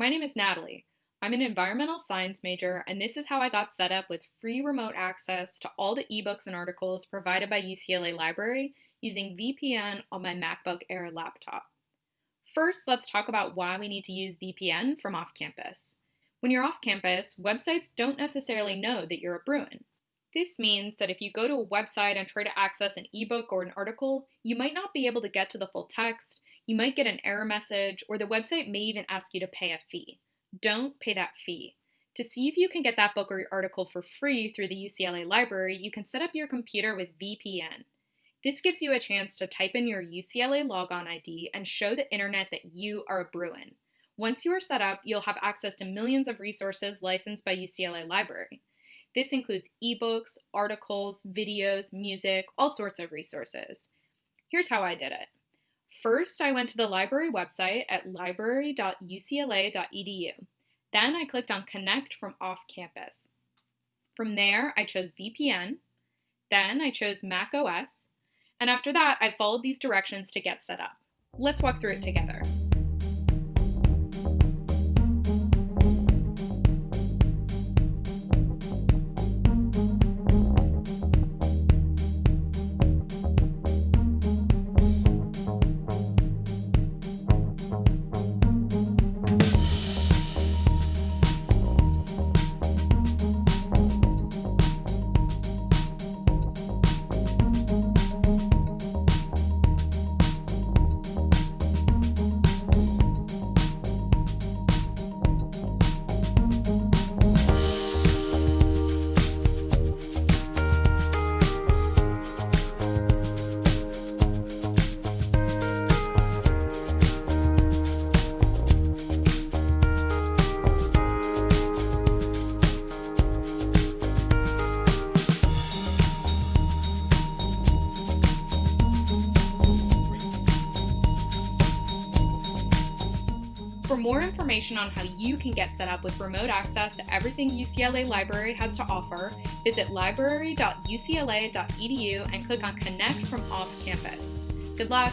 My name is Natalie. I'm an environmental science major, and this is how I got set up with free remote access to all the ebooks and articles provided by UCLA Library using VPN on my MacBook Air laptop. First, let's talk about why we need to use VPN from off campus. When you're off campus, websites don't necessarily know that you're a Bruin. This means that if you go to a website and try to access an ebook or an article, you might not be able to get to the full text, you might get an error message, or the website may even ask you to pay a fee. Don't pay that fee. To see if you can get that book or article for free through the UCLA library, you can set up your computer with VPN. This gives you a chance to type in your UCLA logon ID and show the internet that you are a Bruin. Once you are set up, you'll have access to millions of resources licensed by UCLA Library. This includes ebooks, articles, videos, music, all sorts of resources. Here's how I did it. First, I went to the library website at library.ucla.edu. Then I clicked on Connect from off campus. From there, I chose VPN. Then I chose Mac OS. And after that, I followed these directions to get set up. Let's walk through it together. For more information on how you can get set up with remote access to everything UCLA Library has to offer, visit library.ucla.edu and click on Connect from off campus. Good luck!